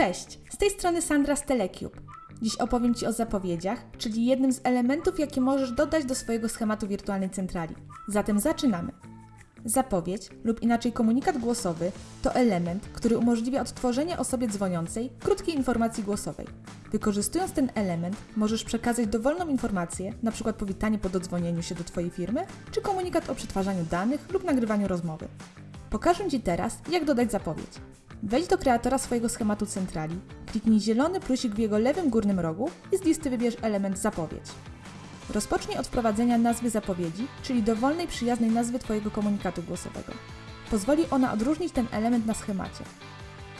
Cześć, z tej strony Sandra z Telecube. Dziś opowiem Ci o zapowiedziach, czyli jednym z elementów, jakie możesz dodać do swojego schematu wirtualnej centrali. Zatem zaczynamy. Zapowiedź lub inaczej komunikat głosowy to element, który umożliwia odtworzenie osobie dzwoniącej krótkiej informacji głosowej. Wykorzystując ten element, możesz przekazać dowolną informację, np. powitanie po dodzwonieniu się do Twojej firmy, czy komunikat o przetwarzaniu danych lub nagrywaniu rozmowy. Pokażę Ci teraz, jak dodać zapowiedź. Wejdź do kreatora swojego schematu centrali, kliknij zielony plusik w jego lewym górnym rogu i z listy wybierz element zapowiedź. Rozpocznij od wprowadzenia nazwy zapowiedzi, czyli dowolnej przyjaznej nazwy Twojego komunikatu głosowego. Pozwoli ona odróżnić ten element na schemacie.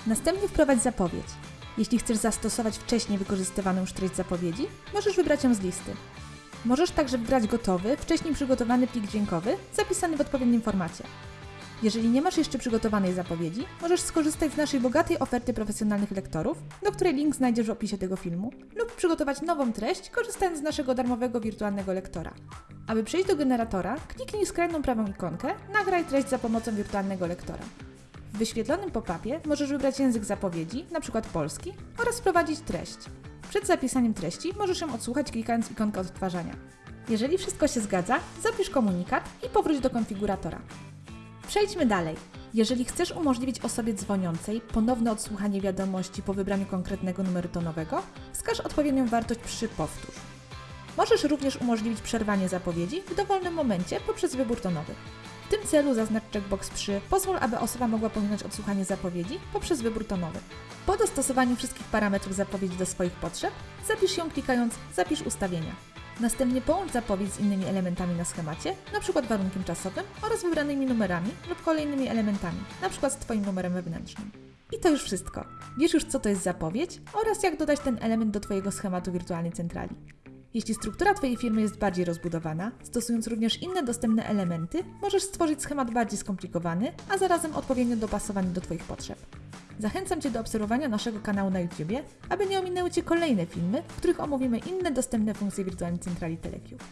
Następnie wprowadź zapowiedź. Jeśli chcesz zastosować wcześniej wykorzystywaną już treść zapowiedzi, możesz wybrać ją z listy. Możesz także wybrać gotowy, wcześniej przygotowany plik dźwiękowy, zapisany w odpowiednim formacie. Jeżeli nie masz jeszcze przygotowanej zapowiedzi, możesz skorzystać z naszej bogatej oferty profesjonalnych lektorów, do której link znajdziesz w opisie tego filmu, lub przygotować nową treść, korzystając z naszego darmowego wirtualnego lektora. Aby przejść do generatora, kliknij skrajną prawą ikonkę Nagraj treść za pomocą wirtualnego lektora. W wyświetlonym pop-upie możesz wybrać język zapowiedzi, np. polski, oraz wprowadzić treść. Przed zapisaniem treści możesz ją odsłuchać klikając ikonkę odtwarzania. Jeżeli wszystko się zgadza, zapisz komunikat i powróć do konfiguratora. Przejdźmy dalej. Jeżeli chcesz umożliwić osobie dzwoniącej ponowne odsłuchanie wiadomości po wybraniu konkretnego numeru tonowego, wskaż odpowiednią wartość przy powtórz. Możesz również umożliwić przerwanie zapowiedzi w dowolnym momencie poprzez wybór tonowy. W tym celu zaznacz checkbox przy Pozwól, aby osoba mogła pominąć odsłuchanie zapowiedzi poprzez wybór tonowy. Po dostosowaniu wszystkich parametrów zapowiedzi do swoich potrzeb, zapisz ją klikając Zapisz ustawienia. Następnie połącz zapowiedź z innymi elementami na schemacie, np. warunkiem czasowym oraz wybranymi numerami lub kolejnymi elementami, np. z Twoim numerem wewnętrznym. I to już wszystko. Wiesz już, co to jest zapowiedź oraz jak dodać ten element do Twojego schematu wirtualnej centrali. Jeśli struktura Twojej firmy jest bardziej rozbudowana, stosując również inne dostępne elementy, możesz stworzyć schemat bardziej skomplikowany, a zarazem odpowiednio dopasowany do Twoich potrzeb. Zachęcam Cię do obserwowania naszego kanału na YouTube, aby nie ominęły Cię kolejne filmy, w których omówimy inne dostępne funkcje wirtualnej centrali Telecube.